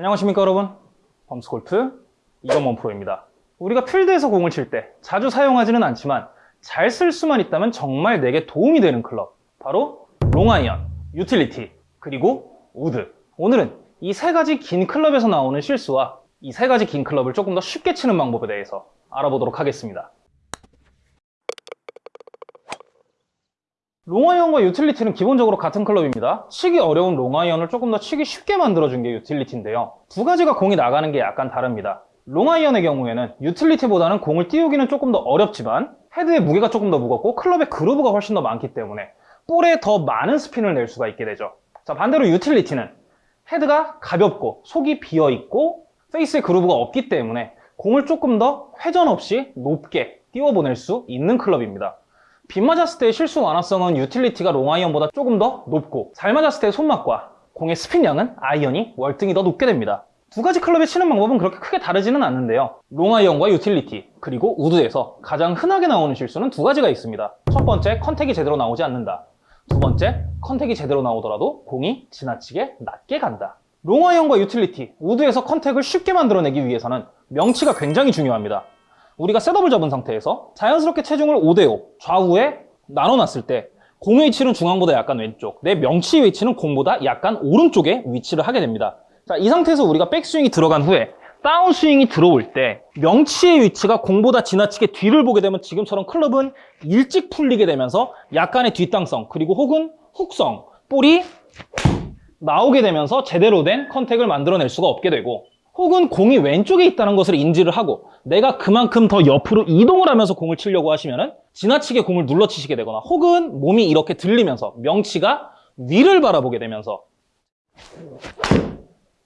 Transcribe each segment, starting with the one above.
안녕하십니까 여러분? 범스골프 이건원 프로입니다. 우리가 필드에서 공을 칠 때 자주 사용하지는 않지만 잘 쓸 수만 있다면 정말 내게 도움이 되는 클럽. 바로 롱아이언, 유틸리티, 그리고 우드. 오늘은 이 세 가지 긴 클럽에서 나오는 실수와 이 세 가지 긴 클럽을 조금 더 쉽게 치는 방법에 대해서 알아보도록 하겠습니다 롱아이언과 유틸리티는 기본적으로 같은 클럽입니다. 치기 어려운 롱아이언을 조금 더 치기 쉽게 만들어준 게 유틸리티인데요. 두 가지가 공이 나가는 게 약간 다릅니다. 롱아이언의 경우에는 유틸리티보다는 공을 띄우기는 조금 더 어렵지만 헤드의 무게가 조금 더 무겁고 클럽의 groove가 훨씬 더 많기 때문에 볼에 더 많은 스핀을 낼 수가 있게 되죠. 자 반대로 유틸리티는 헤드가 가볍고 속이 비어있고 페이스의 groove가 없기 때문에 공을 조금 더 회전 없이 높게 띄워보낼 수 있는 클럽입니다. 빗 맞았을 때의 실수 완화성은 유틸리티가 롱아이언보다 조금 더 높고 잘 맞았을 때의 손맛과 공의 스핀량은 아이언이 월등히 더 높게 됩니다. 두 가지 클럽의 치는 방법은 그렇게 크게 다르지는 않는데요. 롱아이언과 유틸리티 그리고 우드에서 가장 흔하게 나오는 실수는 두 가지가 있습니다. 첫 번째, contact이 제대로 나오지 않는다. 두 번째, contact이 제대로 나오더라도 공이 지나치게 낮게 간다. 롱아이언과 유틸리티, 우드에서 contact을 쉽게 만들어내기 위해서는 명치가 굉장히 중요합니다. 우리가 setup을 잡은 상태에서 자연스럽게 체중을 5대5 좌우에 나눠놨을 때 공의 위치는 중앙보다 약간 왼쪽 내 명치의 위치는 공보다 약간 오른쪽에 위치를 하게 됩니다. 자, 이 상태에서 우리가 백스윙이 들어간 후에 다운스윙이 들어올 때 명치의 위치가 공보다 지나치게 뒤를 보게 되면 지금처럼 클럽은 일찍 풀리게 되면서 약간의 뒷땅성 그리고 혹은 훅성 볼이 나오게 되면서 제대로 된 contact을 만들어낼 수가 없게 되고 혹은 공이 왼쪽에 있다는 것을 인지를 하고 내가 그만큼 더 옆으로 이동을 하면서 공을 치려고 하시면 지나치게 공을 눌러치시게 되거나 혹은 몸이 이렇게 들리면서 명치가 위를 바라보게 되면서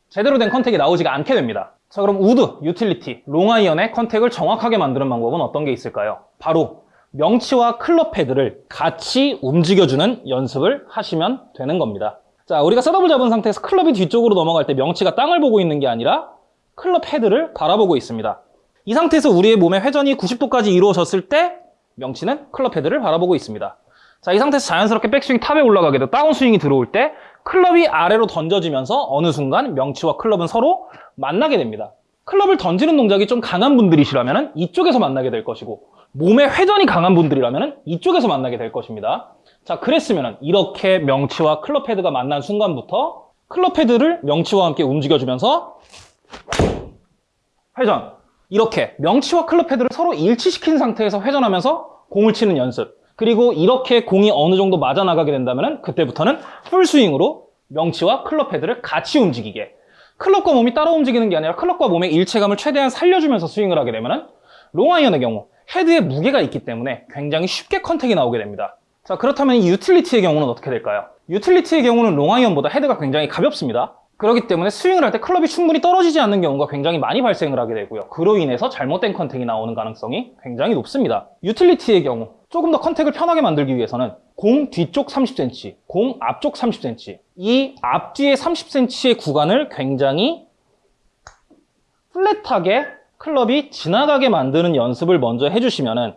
제대로 된 contact이 나오지가 않게 됩니다. 자 그럼 우드, 유틸리티, 롱아이언의 contact을 정확하게 만드는 방법은 어떤 게 있을까요? 바로 명치와 클럽 헤드를 같이 움직여주는 연습을 하시면 되는 겁니다. 자 우리가 setup을 잡은 상태에서 클럽이 뒤쪽으로 넘어갈 때 명치가 땅을 보고 있는 게 아니라 클럽 헤드를 바라보고 있습니다. 이 상태에서 우리의 몸의 회전이 90도까지 이루어졌을 때 명치는 클럽 헤드를 바라보고 있습니다. 자, 이 상태에서 자연스럽게 백스윙 top에 올라가게 되고 다운스윙이 들어올 때 클럽이 아래로 던져지면서 어느 순간 명치와 클럽은 서로 만나게 됩니다. 클럽을 던지는 동작이 좀 강한 분들이시라면 이쪽에서 만나게 될 것이고 몸의 회전이 강한 분들이라면 이쪽에서 만나게 될 것입니다. 자, 그랬으면 이렇게 명치와 클럽 헤드가 만난 순간부터 클럽 헤드를 명치와 함께 움직여주면서 회전. 이렇게 명치와 클럽 헤드를 서로 일치시킨 상태에서 회전하면서 공을 치는 연습. 그리고 이렇게 공이 어느 정도 맞아 나가게 된다면 그때부터는 풀스윙으로 명치와 클럽 헤드를 같이 움직이게. 클럽과 몸이 따로 움직이는 게 아니라 클럽과 몸의 일체감을 최대한 살려주면서 스윙을 하게 되면 롱아이언의 경우 헤드에 무게가 있기 때문에 굉장히 쉽게 contact이 나오게 됩니다. 자 그렇다면 이 유틸리티의 경우는 어떻게 될까요? 유틸리티의 경우는 롱아이언보다 헤드가 굉장히 가볍습니다 그렇기 때문에 스윙을 할 때 클럽이 충분히 떨어지지 않는 경우가 굉장히 많이 발생을 하게 되고요. 그로 인해서 잘못된 contact이 나오는 가능성이 굉장히 높습니다. 유틸리티의 경우 조금 더 contact을 편하게 만들기 위해서는 공 뒤쪽 30cm, 공 앞쪽 30cm 이 앞뒤의 30cm의 구간을 굉장히 flat하게 클럽이 지나가게 만드는 연습을 먼저 해주시면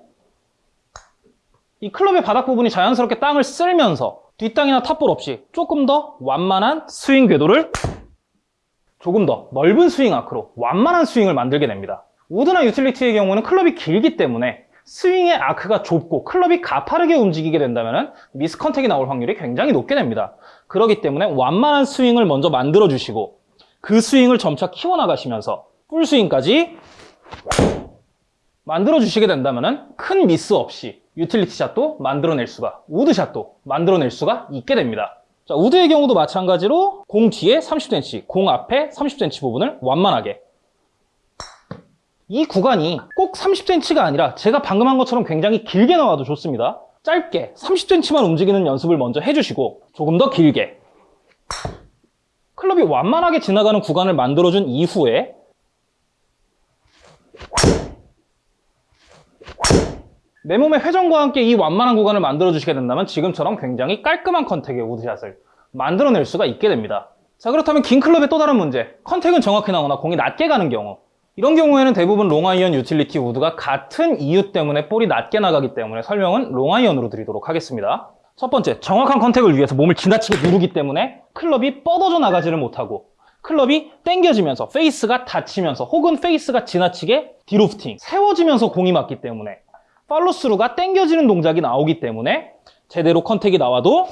이 클럽의 바닥 부분이 자연스럽게 땅을 쓸면서 뒷땅이나 top ball 없이 조금 더 완만한 스윙 궤도를 조금 더 넓은 스윙 아크로 완만한 스윙을 만들게 됩니다. 우드나 유틸리티의 경우는 클럽이 길기 때문에 스윙의 아크가 좁고 클럽이 가파르게 움직이게 된다면 miss contact이 나올 확률이 굉장히 높게 됩니다. 그렇기 때문에 완만한 스윙을 먼저 만들어 주시고 그 스윙을 점차 키워나가시면서 풀스윙까지 만들어 주시게 된다면 큰 미스 없이 유틸리티 샷도 만들어낼 수가 우드 샷도 만들어낼 수가 있게 됩니다. 자, 우드의 경우도 마찬가지로 공 뒤에 30cm, 공 앞에 30cm 부분을 완만하게. 이 구간이 꼭 30cm가 아니라 제가 방금 한 것처럼 굉장히 길게 나와도 좋습니다. 짧게 30cm만 움직이는 연습을 먼저 해주시고 조금 더 길게. 클럽이 완만하게 지나가는 구간을 만들어준 이후에 내 몸의 회전과 함께 이 완만한 구간을 만들어 주시게 된다면 지금처럼 굉장히 깔끔한 contact의 우드샷을 만들어낼 수가 있게 됩니다. 자 그렇다면 긴 클럽의 또 다른 문제. contact은 정확히 나오나 공이 낮게 가는 경우. 이런 경우에는 대부분 롱아이언 유틸리티 우드가 같은 이유 때문에 볼이 낮게 나가기 때문에 설명은 롱아이언으로 드리도록 하겠습니다. 첫 번째 정확한 contact을 위해서 몸을 지나치게 누르기 때문에 클럽이 뻗어져 나가지를 못하고 클럽이 당겨지면서 페이스가 닫히면서 혹은 페이스가 지나치게 de-lofting 세워지면서 공이 맞기 때문에 팔로스루가 당겨지는 동작이 나오기 때문에 제대로 contact이 나와도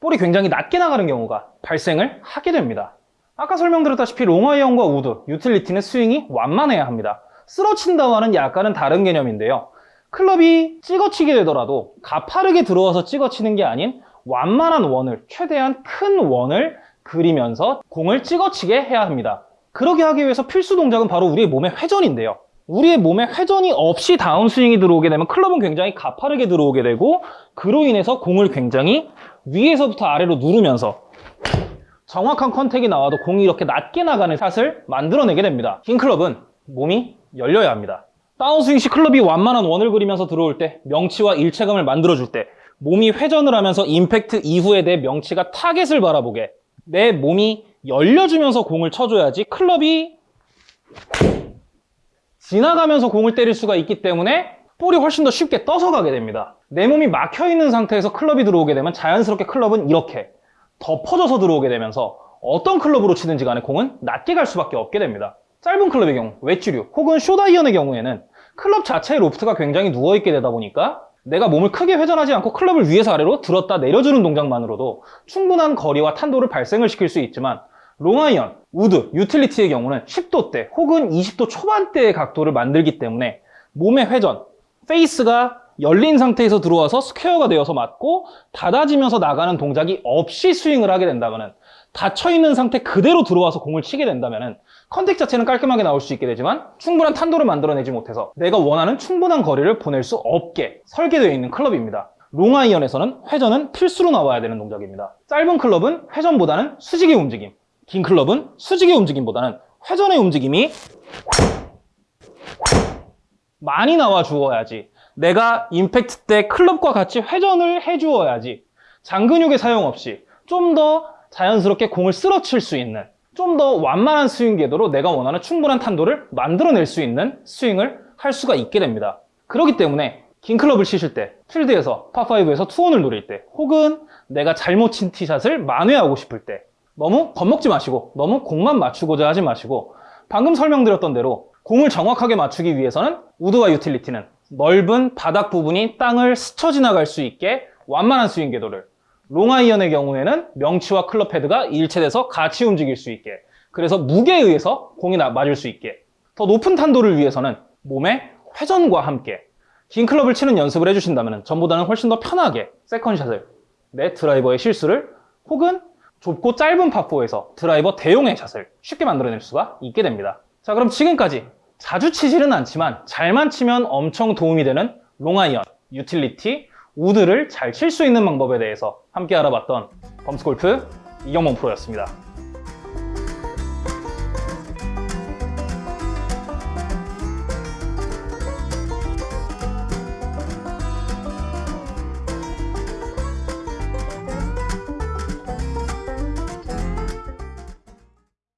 볼이 굉장히 낮게 나가는 경우가 발생을 하게 됩니다. 아까 설명드렸다시피 롱아이언과 우드, 유틸리티는 스윙이 완만해야 합니다. 쓸어친다와는 약간은 다른 개념인데요. 클럽이 찍어치게 되더라도 가파르게 들어와서 찍어치는 게 아닌 완만한 원을, 최대한 큰 원을 그리면서 공을 찍어치게 해야 합니다. 그러게 하기 위해서 필수 동작은 바로 우리의 몸의 회전인데요. 우리의 몸에 회전이 없이 다운스윙이 들어오게 되면 클럽은 굉장히 가파르게 들어오게 되고 그로 인해서 공을 굉장히 위에서부터 아래로 누르면서 정확한 컨택이 나와도 공이 이렇게 낮게 나가는 샷을 만들어내게 됩니다. 긴 클럽은 몸이 열려야 합니다. 다운스윙 시 클럽이 완만한 원을 그리면서 들어올 때 명치와 일체감을 만들어줄 때 몸이 회전을 하면서 임팩트 이후에 내 명치가 타겟을 바라보게 내 몸이 열려주면서 공을 쳐줘야지 클럽이 지나가면서 공을 때릴 수가 있기 때문에 볼이 훨씬 더 쉽게 떠서 가게 됩니다. 내 몸이 막혀 있는 상태에서 클럽이 들어오게 되면 자연스럽게 클럽은 이렇게 덮어져서 들어오게 되면서 어떤 클럽으로 치든지 간에 공은 낮게 갈 수밖에 없게 됩니다. 짧은 클럽의 경우, 웨지류 혹은 숏아이언의 경우에는 클럽 자체의 로프트가 굉장히 누워있게 되다 보니까 내가 몸을 크게 회전하지 않고 클럽을 위에서 아래로 들었다 내려주는 동작만으로도 충분한 거리와 탄도를 발생을 시킬 수 있지만 롱아이언, 우드, 유틸리티의 경우는 10도대 혹은 20도 초반대의 각도를 만들기 때문에 몸의 회전, 페이스가 열린 상태에서 들어와서 스퀘어가 되어서 맞고 닫아지면서 나가는 동작이 없이 스윙을 하게 된다면 닫혀있는 상태 그대로 들어와서 공을 치게 된다면 contact 자체는 깔끔하게 나올 수 있게 되지만 충분한 탄도를 만들어내지 못해서 내가 원하는 충분한 거리를 보낼 수 없게 설계되어 있는 클럽입니다. 롱아이언에서는 회전은 필수로 나와야 되는 동작입니다. 짧은 클럽은 회전보다는 수직의 움직임, 긴 클럽은 수직의 움직임보다는 회전의 움직임이 많이 나와 주어야지 내가 임팩트 때 클럽과 같이 회전을 해 주어야지 잔근육의 사용 없이 좀 더 자연스럽게 공을 쓸어칠 수 있는 좀 더 완만한 스윙 궤도로 내가 원하는 충분한 탄도를 만들어낼 수 있는 스윙을 할 수가 있게 됩니다. 그렇기 때문에 긴 클럽을 치실 때 필드에서 파5에서 two on을 노릴 때 혹은 내가 잘못 친 티샷을 만회하고 싶을 때 너무 겁먹지 마시고 너무 공만 맞추고자 하지 마시고 방금 설명드렸던 대로 공을 정확하게 맞추기 위해서는 우드와 유틸리티는 넓은 바닥 부분이 땅을 스쳐 지나갈 수 있게 완만한 스윙 궤도를 롱아이언의 경우에는 명치와 클럽 헤드가 일체돼서 같이 움직일 수 있게 그래서 무게에 의해서 공이 나- 맞을 수 있게. 더 높은 탄도를 위해서는 몸의 회전과 함께 긴 클럽을 치는 연습을 해주신다면 전보다는 훨씬 더 편하게 second shot을 내 드라이버의 실수를 혹은 좁고 짧은 파4에서 드라이버 대용의 샷을 쉽게 만들어낼 수가 있게 됩니다. 자 그럼 지금까지 자주 치지는 않지만 잘만 치면 엄청 도움이 되는 롱아이언, 유틸리티, 우드를 잘 칠 수 있는 방법에 대해서 함께 알아봤던 범스골프 이경범 프로였습니다.